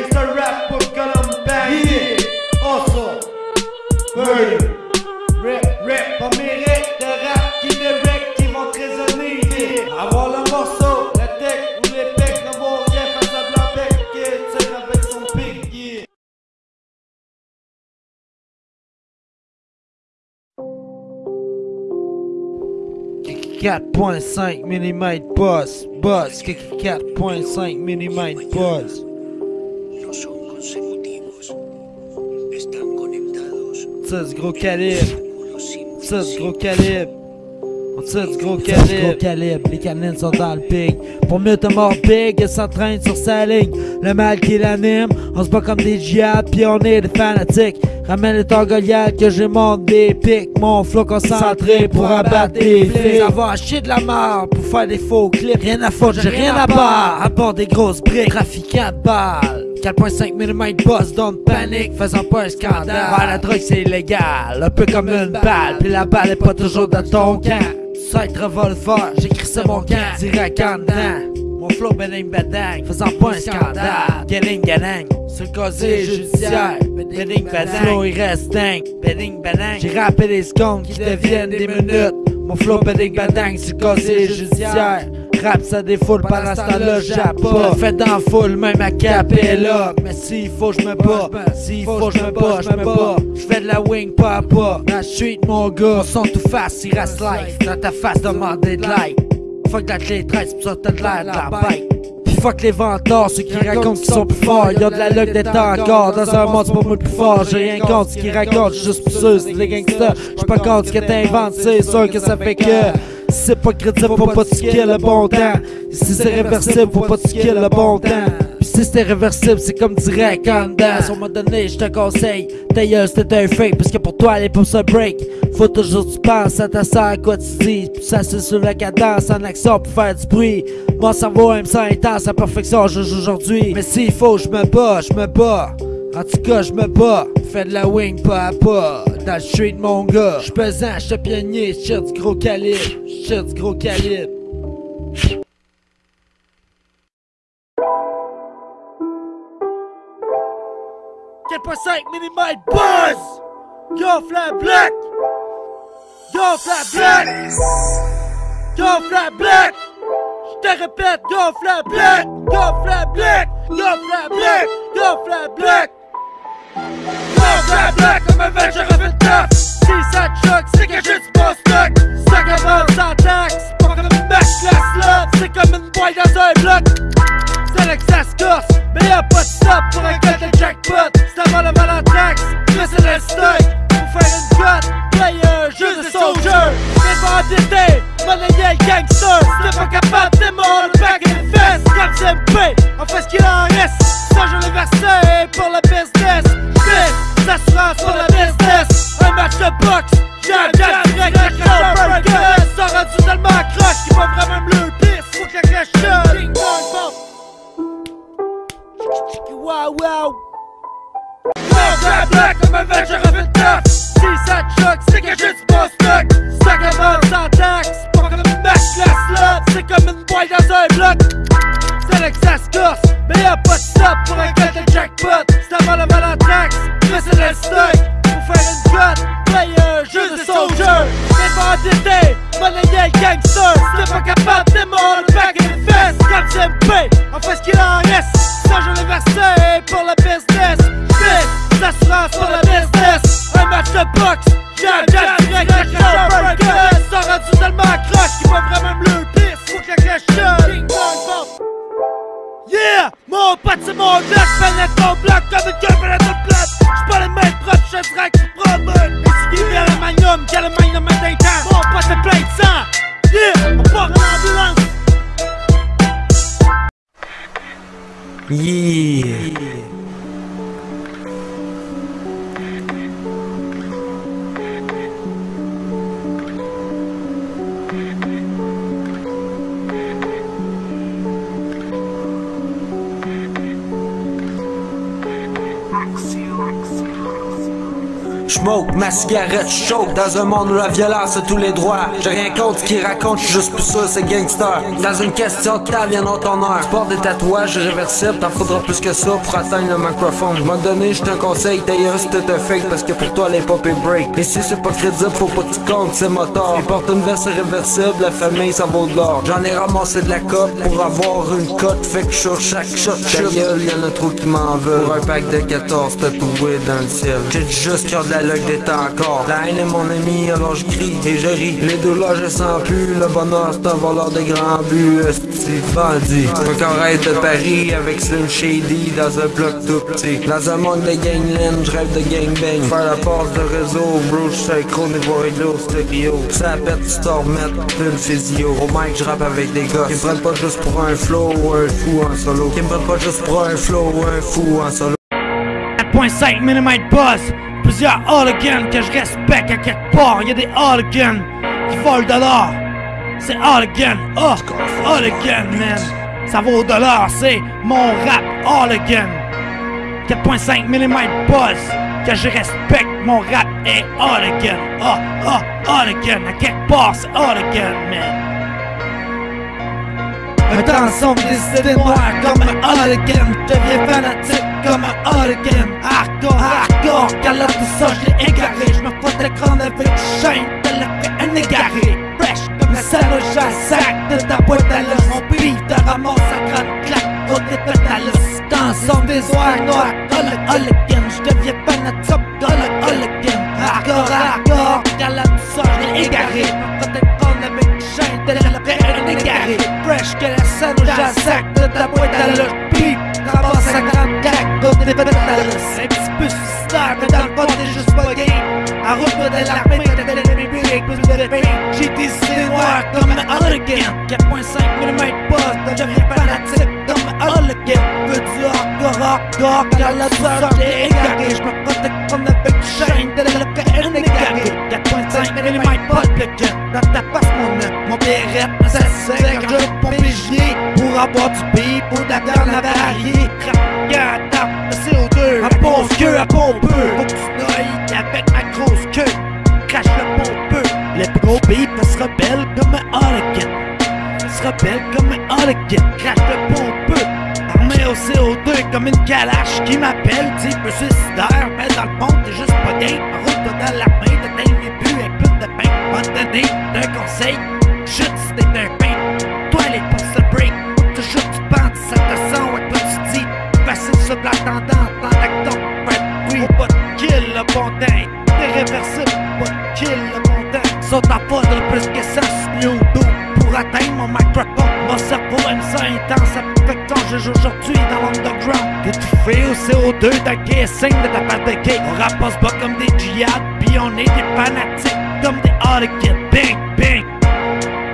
gangsta rap pour Column Bang Yeah, hustle Murder Rap, rap, pas mes de rap. Qui direct qui vont résonner Yeah, avoir le morceau, la tech ou les pecs rien face à blanc bec tire avec son pic Yeah. 4.5 mm boss, boss, 4.5 mm boss. Ça, c'est gros calibre. Ça, c'est gros calibre. On tire du gros calibre. Gros calibre, les canines sont dans le pig. Pour mieux te mort big, elle s'entraîne sur sa ligne. Le mal qui l'anime, on se bat comme des djihad, puis on est des fanatiques. Ramène les Goliath que j'ai monte des pics. Mon flow concentré pour abattre des flics. Avoir chier de la mort pour faire des faux clips. Rien à foutre, j'ai rien à barre. À bord des grosses briques, trafiquant de balles. 4.5 mm boss, don't panic, faisant pas un scandale. Ouais, la drogue c'est illégal, un peu comme une balle. Puis la balle est pas toujours dans ton camp. Side revolver, j'écris ça mon camp, direct en dedans. Mon flow beding bedang, faisant pas un scandale. Getting gadang, sur le casier judiciaire. Beding bedang, flow il reste dingue. Beding bedang, j'ai rappelé des secondes qui deviennent des minutes. Mon flow beding bedang, sur le casier judiciaire. Rap ça défoule pendant ce temps-là, j'appe pas. Fait dans foule, même à capella. Mais s'il faut, je me bats. S'il faut, je me bats, je me bats. J'fais de la wing pas à pas. La street, mon gars, son tout face, il reste life. Dans ta face, demander de like. Fuck la clé 13, pis ça t'as de l'air de la. Pis fuck les venteurs, ceux qui racontent qu'ils sont plus forts. Y'a de la luck d'être encore dans un monde, c'est pas moi le plus fort. J'ai rien contre ce qu'ils racontent, j'suis juste pour ceux, c'est les gangsters. J'suis pas contre ce que t'inventes, c'est sûr que ça fait que. Si c'est pas crédible, faut pas skill le bon temps. Si c'est réversible, faut pas skill le bon temps. Pis si c'était réversible, c'est comme direct en dedans. Sur m'a donné, je te conseille, ta gueule c'était un fake. Parce que pour toi, est pour ça break. Faut toujours que tu penses à ta soeur, à quoi tu dis. Puis ça, c'est sur la cadence, en action pour faire du bruit. Mon cerveau aime ça intense, à perfection, je joue aujourd'hui. Mais s'il faut, je me bats, je me bats. En tout cas, je me bats, fais de la wing pas à pas. Dans le street, mon gars. J'suis pesant, j'suis pionnier, j'tire du gros calibre, j'tire du gros calibre. mm buzz! Go flat black! Go flat black! Go flat black! J'te répète, go flat black! Go flat black! Go flat black! Go flat black! Go flat black comme un veg, je refais le taf! De boxe, jab, jab, direct, la burger. Ça rendu tellement accroche qu'il va vraiment me le pire. Faut que la cloche sonne. Yeah! Mon pote, c'est mon bloc, pénètre ton bloc comme une gueule pénètre le plat. J'suis pas les mains propres, j'suis direct qui promène. Et si vient le magnum, quel le magnum d'un temps. Mon pote, c'est plein de sang. Yeah! On part en ambulance. Yeah. Ma cigarette choke Dans un monde où la violence a tous les droits. J'ai rien contre ce qu'ils racontent, j'suis juste plus sûr c'est gangster. Dans une question de temps, viendra ton heure. Porte des tatouages réversibles, t'en faudra plus que ça pour atteindre le microphone. M'a donné, j'te un conseil, d'ailleurs c'est un fake Parce que pour toi les pop et break. Et si c'est pas crédible, faut pas que tu comptes, c'est moteur. Il porte une veste réversible, la famille ça vaut de l'or. J'en ai ramassé de la cote pour avoir une cote Fait que sur chaque shot, ta gueule, y'en a trop qui m'en veulent. Pour un pack de 14 tatoué dans le ciel. J'ai juste cœur de la luck d'être encore. La haine est mon ami, alors je crie et je ris. Les douleurs je sens plus, le bonheur c'est un voleur de grands buts. C'est bandit Encore de Paris avec Slim Shady dans un bloc tout petit. Dans un monde de gangland, je rêve de gangbang Faire la passe de réseau, bro, j'suis synchro niveau réglo, stéréo. Ça pète, tu t'en une physio. Au mic je rappe avec des gars Qui me prennent pas juste pour un flow ou un fou en solo. Qui me prennent pas juste pour un flow un fou en solo 4.5 mm buzz, plusieurs hooligans que je respecte à quelque part. Y'a des hooligans qui volent de l'or. C'est hooligan, oh, hooligan, man. Ça vaut de l'or, c'est mon rap hooligan. 4.5 mm buzz, que je respecte, mon rap est hooligan. Oh, oh, hooligan, à quelque part, c'est hooligan, man. Un temps sombre des idées noires comme un hooligan Je deviens fanatique comme un hooligan Hardcore, hardcore, là tout ça je l'ai égaré. Je me fous l'écran avec une chaîne, tel un égaré. Fresh comme la salle sac de ta boîte à l'os. Mon beat te ramasse à grande claque, des pétalos. Temps sombre des soirs noirs, hooligan Je deviens fanatique comme un hooligan Hardcore, hardcore, là tout ça je l'ai égaré Fresh que la scène où de ta boîte à l'os Beat, ramasse à grande claque, faut des pétalos Un petit peu suicidaire, mais le fond t'es juste pas game En route de l'armée, t'as plus de J'ai des idées noires comme un hooligan 4.5 mm fanatique comme un hooligan Veux du hardcore, hardcore, car la douleur j'ai égaré. J'me protège comme chaîne, le un égaré 4.5 mm le gun, dans ta face mon œuf Mon bérette, ça sait quand je gilet Pour avoir du beat, pour de la viande avariée Crap, le CO2, à bon queue, à bon peu Faut que tu avec ma grosse queue Crache le pompeux Le gros beat se rebelle comme un hooligan Se rebelle comme un hooligan Crache le pompeux Armé au CO2 comme une calache qui m'appelle peu suicidaire, mais dans le fond t'es juste pas game En route dans l'armée, de pain M'a donné un conseil, chute si t'es un pain. Toi les pouces se break, toujours tu penses, ça te sent ouais toi tu dis Facile sur la tendance, dans l'acton, ouais, oui. Pas te kill le bon temps, t'es réversible, pas te kill le bon temps Saute à poudre plus que ça sur dos. Pour atteindre mon microphone Mon cerveau aime ça intense, que ton juge aujourd'hui dans l'underground Étouffé au CO2 d'un guessing de ta part de cake On rapace pas comme des djihad, pis on est des fanatiques comme des hooligans Bang, bang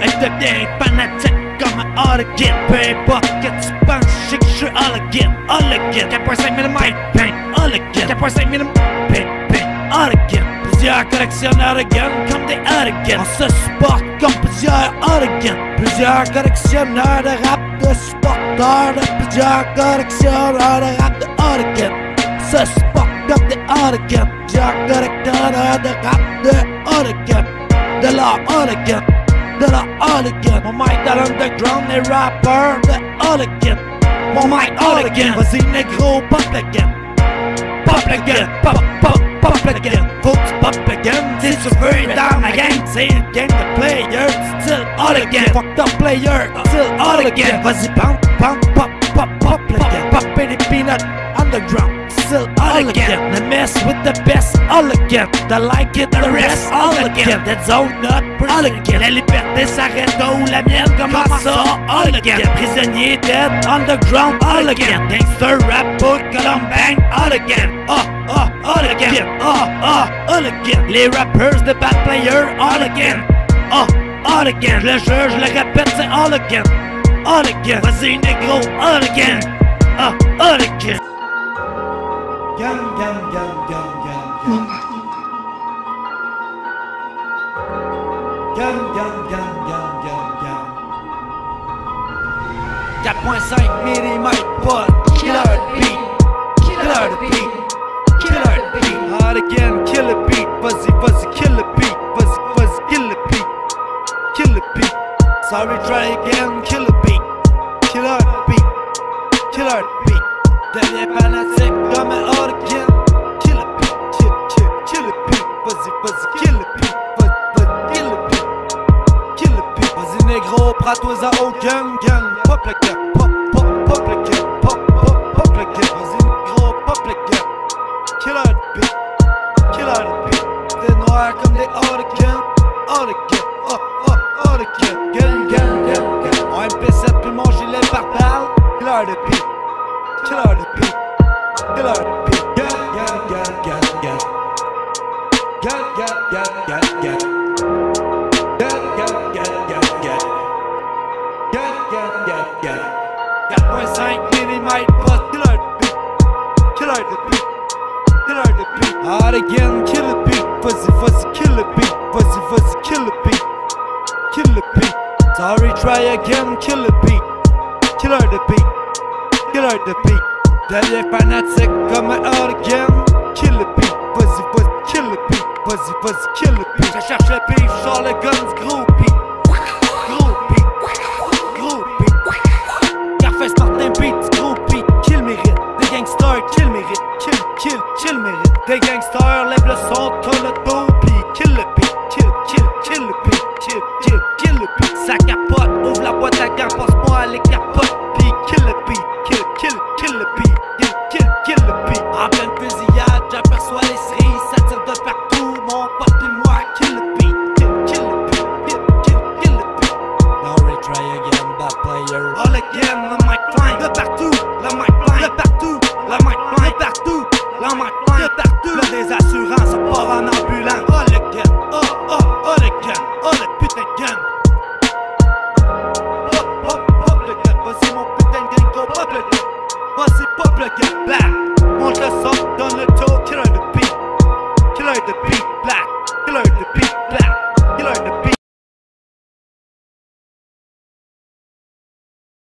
Elle devient fanatique comme un hooligan Peu importe que tu penses, je sais que je suis hooligan Hooligan, 4.5 mm, bang, hooligan 4.5 mm, bang, bang, hooligan Plusieurs collectionneurs de guns comme des hooligans On se supporte comme plusieurs hooligans Plusieurs collectionneurs de rap de supporters de Plusieurs collectionneurs de rap de hooligans Se supportent comme des hooligans Plusieurs collectionneurs de rap de leur hooligan de la hooligan Mon mic dans l'underground, les rappers de hooligan Mon mic hooligan, vas-y négro, pop gun Pop gun, pop, pop, pop gun Faut que tu pop si tu veux être dans ma gang C'est une game de players, still hooligan Fuck the player, still hooligan Vas-y pump, pump, pop, pop, pop gun Pop les peanuts, underground. Still hooligan, the with the best hooligan The like it, the rest hooligan That zone not hooligan La liberté s'arrête où la mienne commence ça hooligan Prisonnier dead, underground hooligan Gangster rap, book, column bang hooligan Oh, oh, hooligan Oh, oh, hooligan Les rappers de bad player hooligan Oh, hooligan Je le jure, je le répète, c'est hooligan Hooligan Vas-y négro, hooligan Oh, hooligan Gang, dần dần dần dần dần dần dần dần dần dần dần dần chặt ngoài xanh mini mạch vượt lớn négro, prends-toi au gun, gun, pop gun, pop, pop, pop gun, pop, pop, pop le gun. Vas-y négro, pop kill a beat. Kill out the beat. Des noirs comme des hurricanes. Hurricane, oh, oh, hurricane. Gun, gun, gun, gun. En MP7 puis mon gilet par balle. Kill out the beat. Kill out the beat. Kill out the beat. Gun, gun, gun. Gun, 4.5 mm, bust. Kill out the beat. Kill out the beat. Kill out the beat. Hard again, kill a beat. Fuzzy, fuzzy, kill a beat. Fuzzy, fuzzy, kill a beat. Kill a beat. Sorry, try again, kill a beat. Kill out the beat. Kill out the beat. Deviens fanatique comme un hard again. Kill a beat. Fuzzy, fuzzy, kill a beat. Fuzzy, fuzzy, kill a beat. Je cherche le beat, genre le guns, gros beat. Gros Des